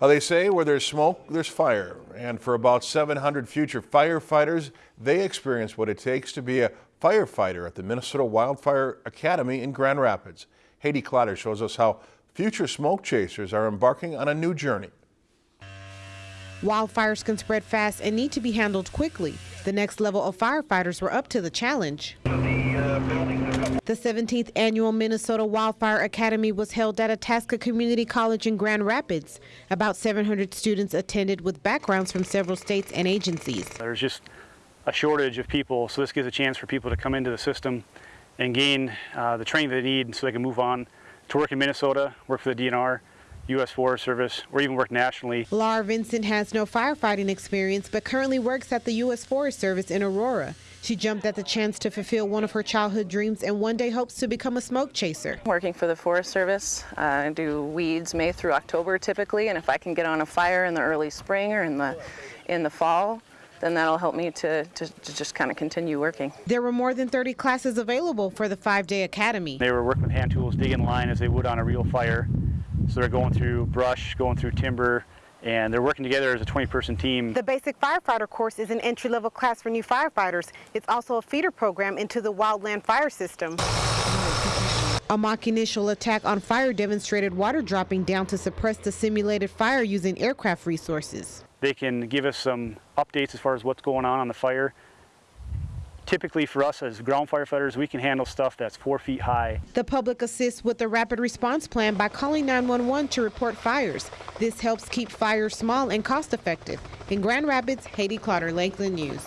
Uh, they say where there's smoke, there's fire. And for about 700 future firefighters, they experience what it takes to be a firefighter at the Minnesota Wildfire Academy in Grand Rapids. Haydee Clotter shows us how future smoke chasers are embarking on a new journey. Wildfires can spread fast and need to be handled quickly. The next level of firefighters were up to the challenge. The 17th annual Minnesota Wildfire Academy was held at Itasca Community College in Grand Rapids. About 700 students attended with backgrounds from several states and agencies. There's just a shortage of people, so this gives a chance for people to come into the system and gain uh, the training they need so they can move on to work in Minnesota, work for the DNR, U.S. Forest Service, or even work nationally. Laura Vincent has no firefighting experience, but currently works at the U.S. Forest Service in Aurora. She jumped at the chance to fulfill one of her childhood dreams and one day hopes to become a smoke chaser. Working for the Forest Service, uh, I do weeds May through October typically, and if I can get on a fire in the early spring or in the, in the fall, then that'll help me to, to, to just kind of continue working. There were more than 30 classes available for the five-day academy. They were working with hand tools, digging line as they would on a real fire. So they're going through brush, going through timber, and they're working together as a 20-person team. The basic firefighter course is an entry-level class for new firefighters. It's also a feeder program into the wildland fire system. A mock initial attack on fire demonstrated water dropping down to suppress the simulated fire using aircraft resources. They can give us some updates as far as what's going on on the fire typically for us as ground firefighters, we can handle stuff that's four feet high. The public assists with the rapid response plan by calling 911 to report fires. This helps keep fires small and cost effective. In Grand Rapids, Haydee Clotter, Lakeland News.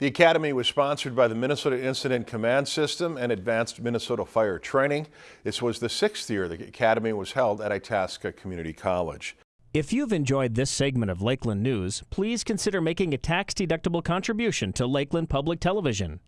The Academy was sponsored by the Minnesota Incident Command System and Advanced Minnesota Fire Training. This was the sixth year the Academy was held at Itasca Community College. If you've enjoyed this segment of Lakeland News, please consider making a tax-deductible contribution to Lakeland Public Television.